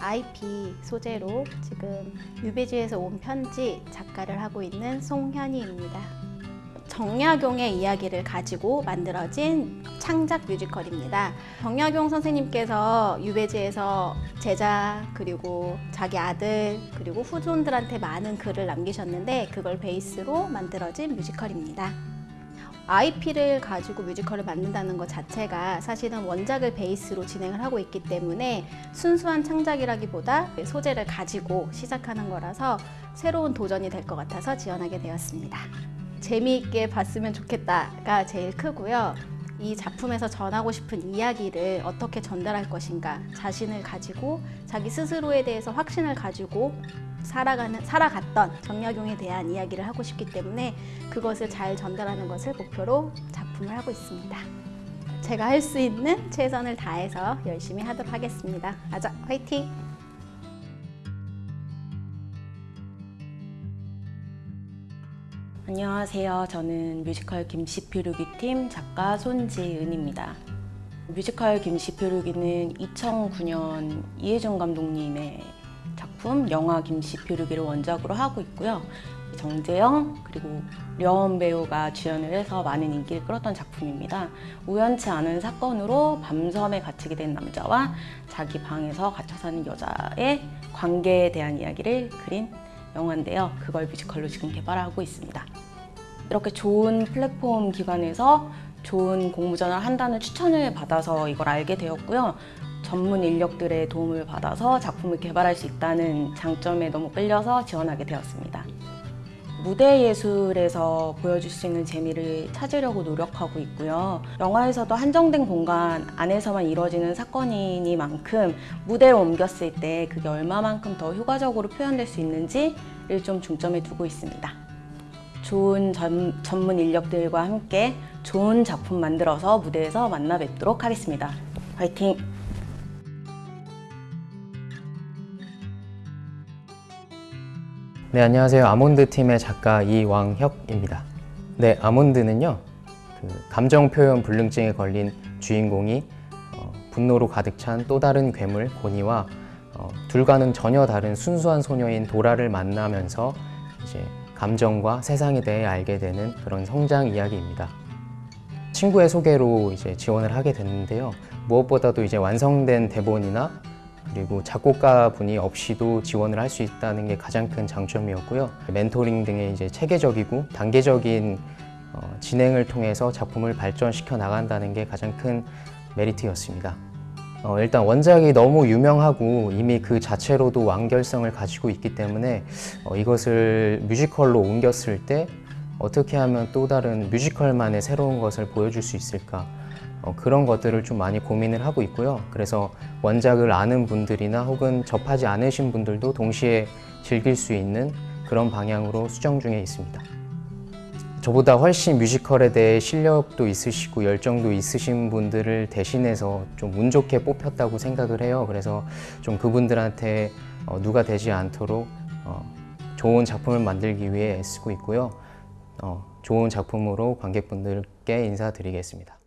IP 소재로 지금 유배지에서 온 편지 작가를 하고 있는 송현희입니다. 정약용의 이야기를 가지고 만들어진 창작 뮤지컬입니다. 정약용 선생님께서 유배지에서 제자 그리고 자기 아들 그리고 후손들한테 많은 글을 남기셨는데 그걸 베이스로 만들어진 뮤지컬입니다. IP를 가지고 뮤지컬을 만든다는 것 자체가 사실은 원작을 베이스로 진행을 하고 있기 때문에 순수한 창작이라기보다 소재를 가지고 시작하는 거라서 새로운 도전이 될 것 같아서 지원하게 되었습니다. 재미있게 봤으면 좋겠다가 제일 크고요. 이 작품에서 전하고 싶은 이야기를 어떻게 전달할 것인가 자신을 가지고 자기 스스로에 대해서 확신을 가지고 살아가는 살아갔던 정약용에 대한 이야기를 하고 싶기 때문에 그것을 잘 전달하는 것을 목표로 작품을 하고 있습니다. 제가 할 수 있는 최선을 다해서 열심히 하도록 하겠습니다. 아자 화이팅! 안녕하세요. 저는 뮤지컬 김씨표류기 팀 작가 손지은입니다. 뮤지컬 김씨표류기는 2009년 이혜정 감독님의 작품 영화 김씨표류기를 원작으로 하고 있고요. 정재영 그리고 려원 배우가 주연을 해서 많은 인기를 끌었던 작품입니다. 우연치 않은 사건으로 밤섬에 갇히게 된 남자와 자기 방에서 갇혀 사는 여자의 관계에 대한 이야기를 그린 영화인데요. 그걸 뮤지컬로 지금 개발하고 있습니다. 이렇게 좋은 플랫폼 기관에서 좋은 공모전을 한다는 추천을 받아서 이걸 알게 되었고요. 전문 인력들의 도움을 받아서 작품을 개발할 수 있다는 장점에 너무 끌려서 지원하게 되었습니다. 무대 예술에서 보여줄 수 있는 재미를 찾으려고 노력하고 있고요. 영화에서도 한정된 공간 안에서만 이루어지는 사건이니만큼 무대를 옮겼을 때 그게 얼마만큼 더 효과적으로 표현될 수 있는지를 좀 중점에 두고 있습니다. 좋은 전, 전문 인력들과 함께 좋은 작품 만들어서 무대에서 만나 뵙도록 하겠습니다. 화이팅! 네, 안녕하세요. 아몬드 팀의 작가 이왕혁입니다. 네, 아몬드는요, 그 감정 표현 불능증에 걸린 주인공이 어, 분노로 가득 찬 또 다른 괴물 고니와 어, 둘과는 전혀 다른 순수한 소녀인 도라를 만나면서 이제 감정과 세상에 대해 알게 되는 그런 성장 이야기입니다. 친구의 소개로 이제 지원을 하게 됐는데요. 무엇보다도 이제 완성된 대본이나 그리고 작곡가 분이 없이도 지원을 할 수 있다는 게 가장 큰 장점이었고요. 멘토링 등의 이제 체계적이고 단계적인 어, 진행을 통해서 작품을 발전시켜 나간다는 게 가장 큰 메리트였습니다. 어, 일단 원작이 너무 유명하고 이미 그 자체로도 완결성을 가지고 있기 때문에 어, 이것을 뮤지컬로 옮겼을 때 어떻게 하면 또 다른 뮤지컬만의 새로운 것을 보여줄 수 있을까 어, 그런 것들을 좀 많이 고민을 하고 있고요. 그래서 원작을 아는 분들이나 혹은 접하지 않으신 분들도 동시에 즐길 수 있는 그런 방향으로 수정 중에 있습니다. 저보다 훨씬 뮤지컬에 대해 실력도 있으시고 열정도 있으신 분들을 대신해서 좀 운 좋게 뽑혔다고 생각을 해요. 그래서 좀 그분들한테 어, 누가 되지 않도록 어, 좋은 작품을 만들기 위해 애쓰고 있고요. 어, 좋은 작품으로 관객분들께 인사드리겠습니다.